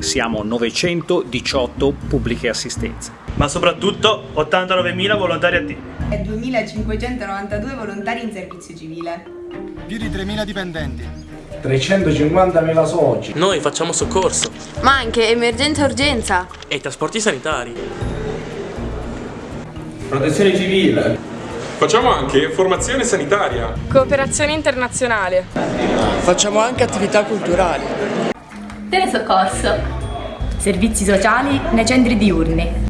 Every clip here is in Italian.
Siamo 918 pubbliche assistenze. Ma soprattutto 89.000 volontari attivi. e 2.592 volontari in servizio civile. Più di 3.000 dipendenti. 350.000 soci. Noi facciamo soccorso Ma anche emergenza urgenza. e trasporti sanitari. Protezione civile. Facciamo anche formazione sanitaria. Cooperazione internazionale. Facciamo anche attività culturali. Telesoccorso. Servizi sociali nei centri diurni.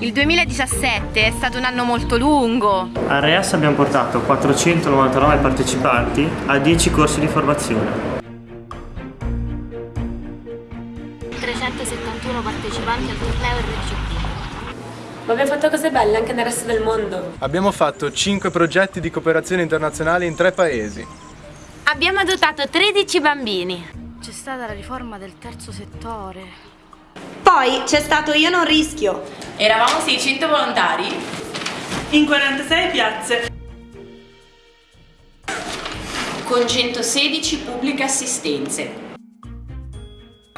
Il 2017 è stato un anno molto lungo. A REAS abbiamo portato 499 partecipanti a 10 corsi di formazione. 371 partecipanti al torneo RCP. Ma abbiamo fatto cose belle anche nel resto del mondo. Abbiamo fatto 5 progetti di cooperazione internazionale in 3 paesi. Abbiamo adottato 13 bambini. C'è stata la riforma del terzo settore. Poi c'è stato Io non rischio. Eravamo 600 volontari in 46 piazze. Con 116 pubbliche assistenze.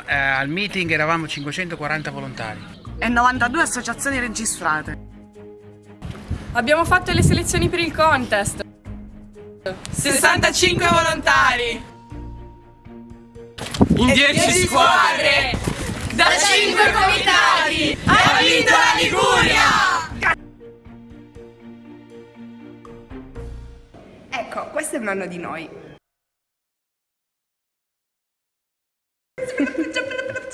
Eh, al meeting eravamo 540 volontari. E 92 associazioni registrate. Abbiamo fatto le selezioni per il contest. 65 volontari. In 10 squadre. Da 5 comitati. Ha vinto la Liguria. Ecco, questo è un anno di noi.